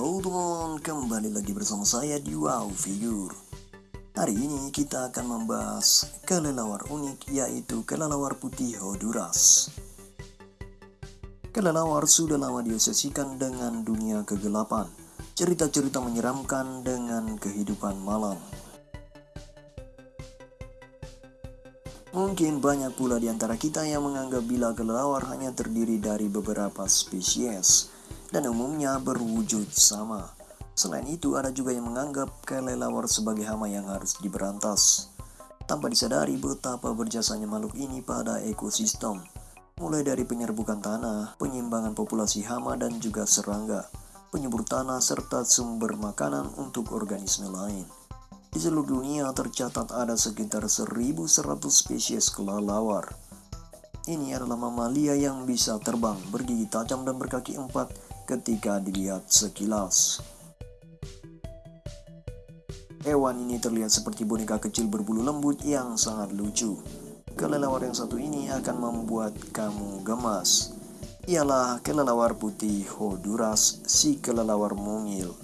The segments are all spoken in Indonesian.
Halo teman, kembali lagi bersama saya di Wow Figure. Hari ini kita akan membahas kelelawar unik yaitu kelelawar putih Honduras. Kelelawar sudah lama diasosiasikan dengan dunia kegelapan, cerita-cerita menyeramkan dengan kehidupan malam. Mungkin banyak pula di antara kita yang menganggap bila kelelawar hanya terdiri dari beberapa spesies, dan umumnya berwujud sama. Selain itu, ada juga yang menganggap kelelawar sebagai hama yang harus diberantas. Tanpa disadari betapa berjasanya makhluk ini pada ekosistem, mulai dari penyerbukan tanah, penyimbangan populasi hama dan juga serangga, penyubur tanah serta sumber makanan untuk organisme lain. Di seluruh dunia tercatat ada sekitar 1100 spesies kelelawar. Ini adalah mamalia yang bisa terbang, bergigi tajam dan berkaki empat ketika dilihat sekilas. Hewan ini terlihat seperti boneka kecil berbulu lembut yang sangat lucu. Kelelawar yang satu ini akan membuat kamu gemas. Ialah kelelawar putih Honduras, si kelelawar mungil.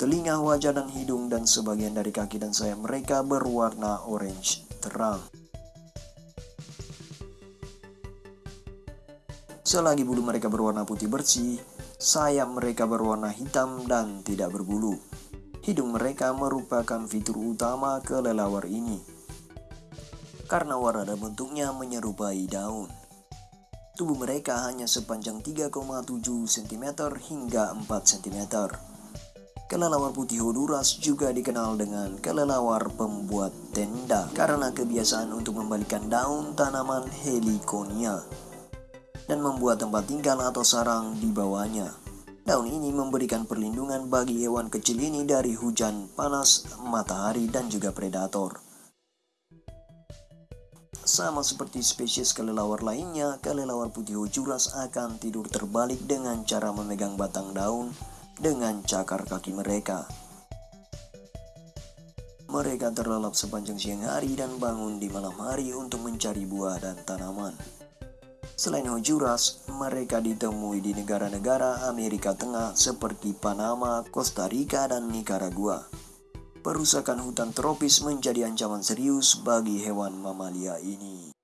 Telinga, wajah, dan hidung dan sebagian dari kaki dan sayap mereka berwarna orange terang. Selagi bulu mereka berwarna putih bersih, Sayap mereka berwarna hitam dan tidak berbulu. Hidung mereka merupakan fitur utama kelelawar ini. Karena warna dan bentuknya menyerupai daun. Tubuh mereka hanya sepanjang 3,7 cm hingga 4 cm. Kelelawar putih Honduras juga dikenal dengan kelelawar pembuat tenda karena kebiasaan untuk membalikan daun tanaman heliconia dan membuat tempat tinggal atau sarang di bawahnya. Daun ini memberikan perlindungan bagi hewan kecil ini dari hujan, panas, matahari, dan juga predator. Sama seperti spesies kelelawar lainnya, kelelawar putih Honduras akan tidur terbalik dengan cara memegang batang daun dengan cakar kaki mereka. Mereka terlelap sepanjang siang hari dan bangun di malam hari untuk mencari buah dan tanaman. Selain Honduras, mereka ditemui di negara-negara Amerika Tengah seperti Panama, Costa Rica, dan Nicaragua. Perusakan hutan tropis menjadi ancaman serius bagi hewan mamalia ini.